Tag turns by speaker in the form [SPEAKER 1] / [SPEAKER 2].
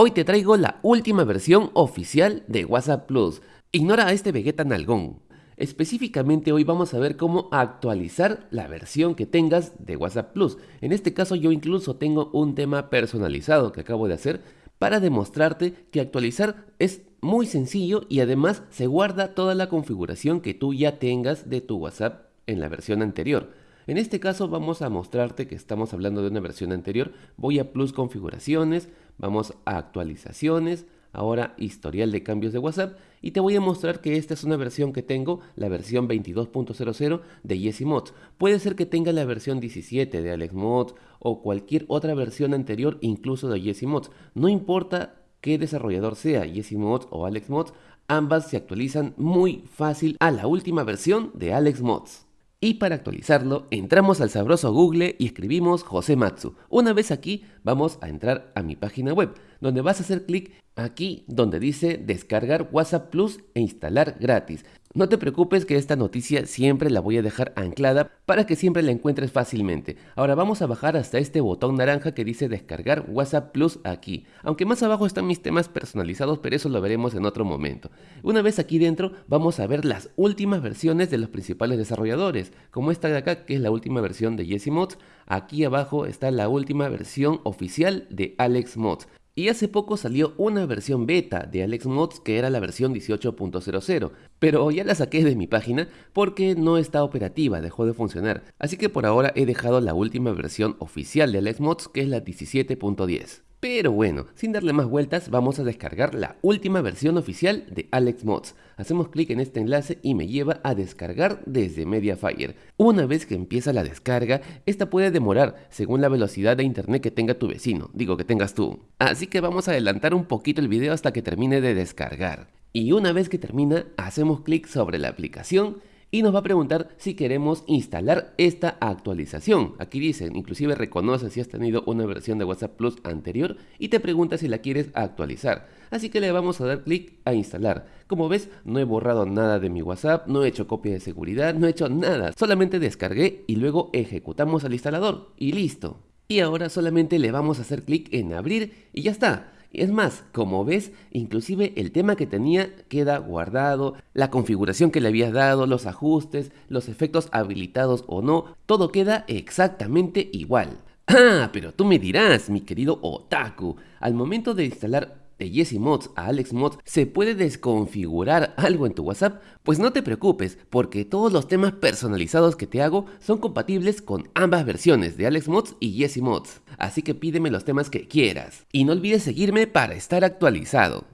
[SPEAKER 1] Hoy te traigo la última versión oficial de WhatsApp Plus. Ignora a este Vegeta Nalgón. Específicamente hoy vamos a ver cómo actualizar la versión que tengas de WhatsApp Plus. En este caso yo incluso tengo un tema personalizado que acabo de hacer para demostrarte que actualizar es muy sencillo y además se guarda toda la configuración que tú ya tengas de tu WhatsApp en la versión anterior. En este caso vamos a mostrarte que estamos hablando de una versión anterior. Voy a Plus Configuraciones, vamos a Actualizaciones, ahora historial de cambios de WhatsApp y te voy a mostrar que esta es una versión que tengo, la versión 22.00 de Yesi Mods. Puede ser que tenga la versión 17 de Alex Mods o cualquier otra versión anterior incluso de Yesi Mods. No importa qué desarrollador sea, Yesi Mods o Alex Mods, ambas se actualizan muy fácil a la última versión de Alex Mods. Y para actualizarlo, entramos al sabroso Google y escribimos José Matsu. Una vez aquí, vamos a entrar a mi página web, donde vas a hacer clic aquí donde dice descargar WhatsApp Plus e instalar gratis. No te preocupes que esta noticia siempre la voy a dejar anclada para que siempre la encuentres fácilmente. Ahora vamos a bajar hasta este botón naranja que dice descargar WhatsApp Plus aquí. Aunque más abajo están mis temas personalizados, pero eso lo veremos en otro momento. Una vez aquí dentro vamos a ver las últimas versiones de los principales desarrolladores, como esta de acá que es la última versión de Jesse Mods. Aquí abajo está la última versión oficial de Alex Mods. Y hace poco salió una versión beta de Alex Mods que era la versión 18.00, pero ya la saqué de mi página porque no está operativa, dejó de funcionar. Así que por ahora he dejado la última versión oficial de Alex Mods que es la 17.10. Pero bueno, sin darle más vueltas, vamos a descargar la última versión oficial de Alex Mods. Hacemos clic en este enlace y me lleva a descargar desde Mediafire. Una vez que empieza la descarga, esta puede demorar según la velocidad de internet que tenga tu vecino, digo que tengas tú. Así que vamos a adelantar un poquito el video hasta que termine de descargar. Y una vez que termina, hacemos clic sobre la aplicación y nos va a preguntar si queremos instalar esta actualización. Aquí dicen, inclusive reconoce si has tenido una versión de WhatsApp Plus anterior y te pregunta si la quieres actualizar. Así que le vamos a dar clic a instalar. Como ves, no he borrado nada de mi WhatsApp, no he hecho copia de seguridad, no he hecho nada. Solamente descargué y luego ejecutamos al instalador y listo. Y ahora solamente le vamos a hacer clic en abrir y ya está. Es más, como ves, inclusive el tema que tenía queda guardado, la configuración que le habías dado, los ajustes, los efectos habilitados o no, todo queda exactamente igual. Ah, pero tú me dirás, mi querido Otaku, al momento de instalar de Jesse Mods a Alex Mods se puede desconfigurar algo en tu WhatsApp, pues no te preocupes porque todos los temas personalizados que te hago son compatibles con ambas versiones de Alex Mods y Jesse Mods. Así que pídeme los temas que quieras. Y no olvides seguirme para estar actualizado.